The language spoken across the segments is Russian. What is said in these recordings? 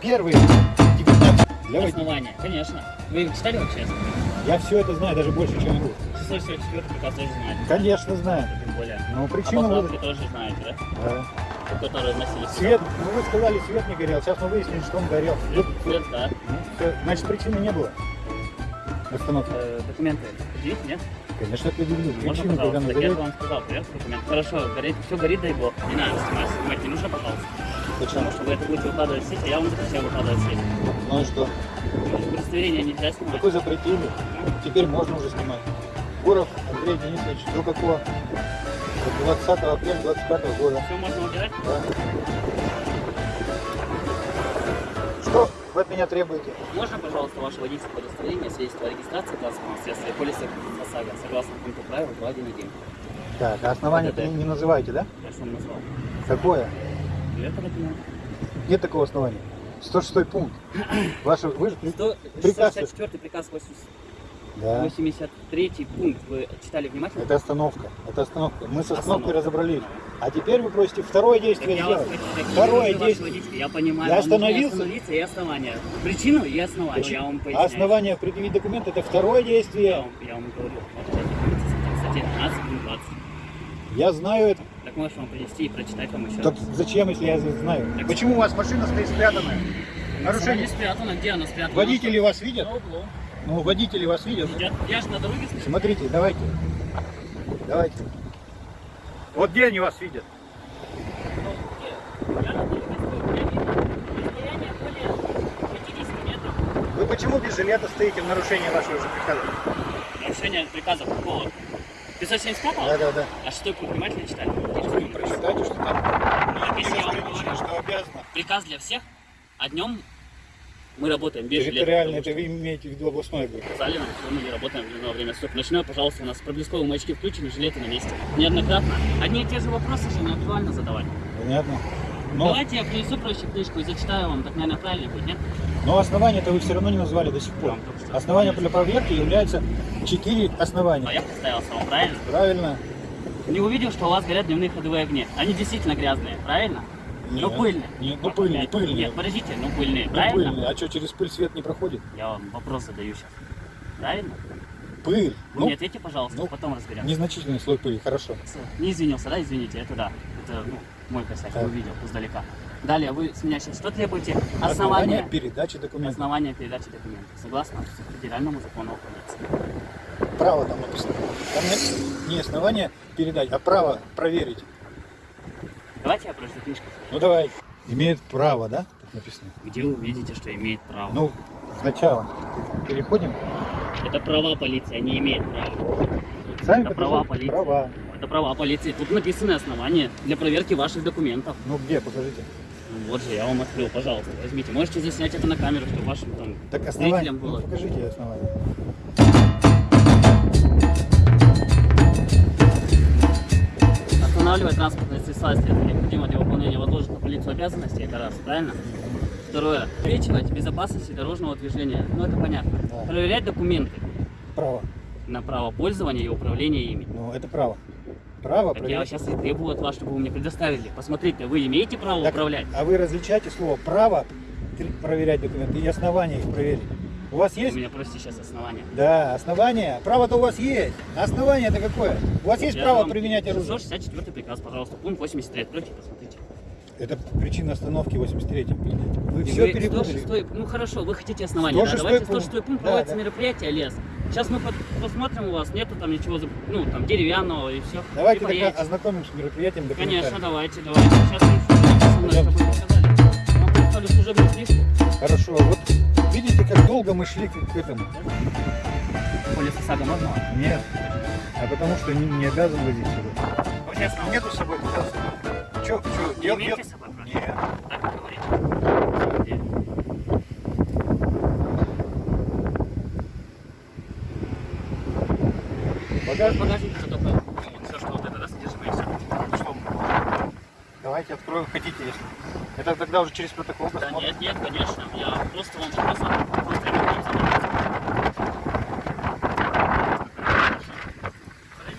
Первый, 19. Для. Основание, конечно. Вы читали вообще? Я все это знаю, даже больше, чем вы. 644 приказ тоже знаете. Конечно, знаю. Тем более. Ну, А причину поправки вы... тоже знаете, да? Да. Которые. Свет, ну вы сказали, свет не горел. Сейчас мы выяснили, что он горел. Свет, свет, да. Ну, всё. Значит, причины не было. Остановки. Э, документы предъявить, нет? Конечно, предъявлю. Можно, Причину, когда пожалуйста? Так я же вам сказал, привет, документ. Хорошо, горит, все горит, дай бог. Не надо снимать, снимать не нужно, пожалуйста. Потому что вы это будете выкладывать в сеть, а я вам запрещаю выкладывать в сеть. Ну и что? Удостоверение нельзя снимать. Такой запретили. Теперь можно уже снимать. Гуров Андрей Денисович, до какого? До 20 апреля 25 года. Все можно убирать? Да. Что вы от меня требуете? Можно, пожалуйста, ваше водительское удостоверение, свидетельство о регистрации транспортного средства и полиса ОСАГО, согласно пункту правил 2.1.1. Так, а основание Да-да. не, не называете, да? Я вам назвал. Какое? Документ. Нет такого основания. 106 пункт. Ваше, вы же при- Приказ. 164 приказ 80 Да. 83 пункт. Вы читали внимательно? Это остановка. Это остановка. Мы с Остановка. остановкой разобрались. А теперь вы просите второе Так действие я вас сделать. хочу сказать, Второе действие. водитель, Я понимаю, Я остановился. остановиться и основание. Причину и основание, я вам поясняю. основание предъявить документ это второе Я действие. вам, я вам говорю, 12, пункт 20. Я знаю это. Так можешь вам принести и прочитать вам еще Так раз. зачем, если я знаю? Так- Почему у вас машина стоит спрятанная? Нарушение. не спрятана, где она спрятана? Водители вас видят? На углу. Ну, водители вас видят. Я, я же на дороге стою. Смотрите, давайте. Давайте. Вот где они вас видят? Где? Я на дороге стою. Я вижу расстояние более 50 метров. Вы почему без жилета стоите в нарушении вашего же приказа? Нарушение приказа какого? 575 Да, да, да. А шестой пункт внимательно читали? Прочитайте, что там. Ну, если я вам говорю, что обязано. приказ для всех, а днем мы работаем без. Территориально, это потому вы имеете в виду областной что нам, что мы не работаем в дневное время суток. Ночное, пожалуйста, у нас проблесковые маячки включены, жилеты на месте. Неоднократно. Одни и те же вопросы же не актуально задавать. Понятно. Но, Давайте я принесу проще книжку и зачитаю вам, так, наверное, правильно будет, нет? но основания-то вы все равно не назвали до сих пор. Основания для проверки являются четыре А основания. я представился вам, правильно? Правильно? Не увидел, что у вас горят дневные ходовые огни. Они действительно грязные, правильно? Нет. Ну пыльные. Нет, ну пыльные, пыльные. Нет, подождите, ну пыльные, Ну, правильно? пыльные. А что, через пыль свет не проходит? Я вам вопрос задаю сейчас. Правильно? Пыль. Вы Ну, мне ответьте, пожалуйста, ну, потом разберемся. незначительный слой пыли, хорошо. Не извинился, да? Извините, это да. Это ну, мой косяк, Так. увидел издалека. Далее, вы с меня сейчас что требуете? Основание передачи документов. основание передачи документов. Согласно федеральному закону о полиции. Право там написано. Там нет не основание передать, а право проверить. Давайте я прочту книжку. Ну давай. Имеет право, да? Так написано. Где вы видите, что имеет право? Ну, сначала переходим. Это права полиции, они имеют право. Сами Это права полиции. Права. Это права полиции. Тут написаны основания для проверки ваших документов. Ну где, покажите. Ну, Вот же, я вам открыл, пожалуйста, возьмите. Можете заснять это на камеру, чтобы вашим там Так основание. было. Ну, покажите основание. Останавливать транспортные средства, если это необходимо для выполнения возложенных на полицию обязанностей, это раз, правильно? Второе. Обеспечивать безопасность дорожного движения. Ну, это понятно. Да. Проверять документы Право. на право пользования и управления ими. Ну, это право. Право Так я проверить. сейчас и требую от вас, чтобы вы мне предоставили. Посмотрите, вы имеете право Так, управлять? А вы различаете слово право проверять документы и основания их проверить. У вас есть? меня просите сейчас основания. Да, основание. Право-то у вас есть. Основание это какое? У вас есть Я право применять оружие? 664 приказ, пожалуйста, пункт 83. Откройте, посмотрите. Это причина остановки 83 Вы И все перепутали. 106 ну хорошо, вы хотите основания, да? 106 Давайте пункт. 106 пункт, Да, проводится да. мероприятие лес. Сейчас мы посмотрим у вас, нету там ничего, ну там деревянного и все. Давайте тогда ознакомим с мероприятием Конечно, давайте, давайте. Сейчас мы чтобы вы показали. Вам представлю служебную книжку. Хорошо, вот видите, как долго мы шли к, к этому? Полис ОСАГО можно? Нет. А потому что не, не обязан возить сюда. Честно, Нету с собой показа. Че, че, не имеете с собой просто? Нет. Так вы говорите. Где? Багаж, В багажнике только ну, все, что вот это, да, содержимое и все. что? Давайте откроем, хотите, если. Это тогда уже через протокол Да посмотрим. нет, нет, конечно. Я просто вам. Подойдите,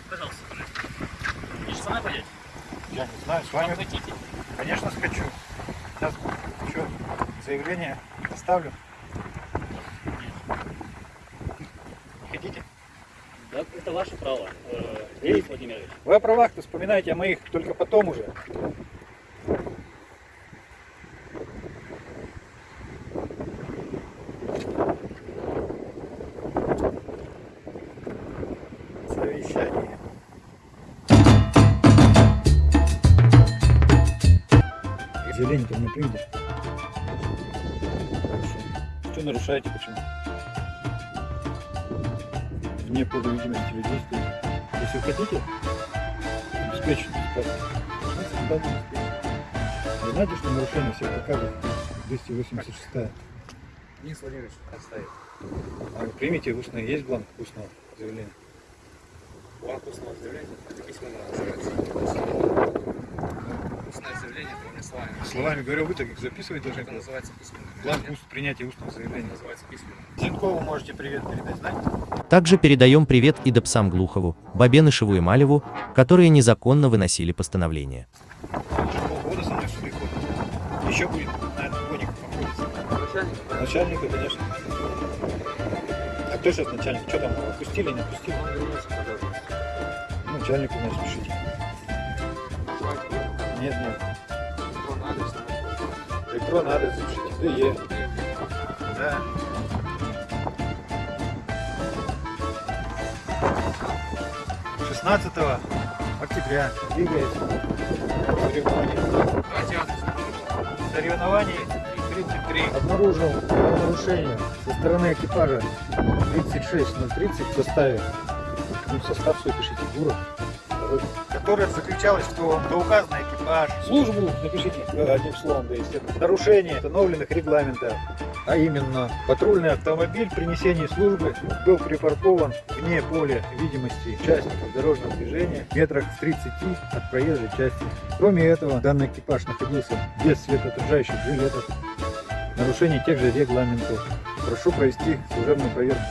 пожалуйста. Вы же пойдете? Я не знаю, с вами, хотите. конечно, скачу. Сейчас, что, заявление оставлю. Не хотите? Да, это ваше право, э, Денис Владимирович. Вы о правах-то вспоминаете о моих только потом уже. Совещание. Заявление-то не. Хорошо. Что нарушаете, почему? Вне поля видимости людей стоит. Если вы хотите, обеспечить успеете. Вы знаете, что нарушение всех показов 286 Денис Владимирович, отставить. А вы примите устное, есть бланк устного заявления? Бланк устного заявления, это письменно называется. Устное заявление, это словами. Словами говорю, вы так их записывать должны. Это называется письменно. Бланк уст, принятия устного Это заявления. называется письменно. Зинкову можете привет передать, знаете? Также передаем привет и Допсам Глухову, Бабенышеву и Малеву, которые незаконно выносили постановление. Полгода со мной суды ходит. Еще будет, наверное, годик походится. Начальник, Начальника, конечно. А кто сейчас начальник? Что там, отпустили, не отпустили? он вернулся. Начальнику, значит, пишите. Нет, нет. Он адрес, запишите. ДЕ. Да. Шестнадцатого октября двигается соревнование. Соревнований 33. Обнаружил нарушение со стороны экипажа 36030 в составе. Ну, состав свой пишите, Гуров. второй. Которая заключалась в том, что экипаж, службу, напишите э, одним словом, да, естественно, нарушение установленных регламентов, а именно патрульный автомобиль при несении службы был припаркован вне поля видимости участников дорожного движения метрах в 30 от проезжей части. Кроме этого, данный экипаж находился без светоотражающих жилетов. Нарушение тех же регламентов. Прошу провести служебную проверку.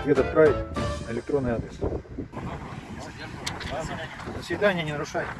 Ответ отправить на электронный адрес. До свидания, не нарушайте.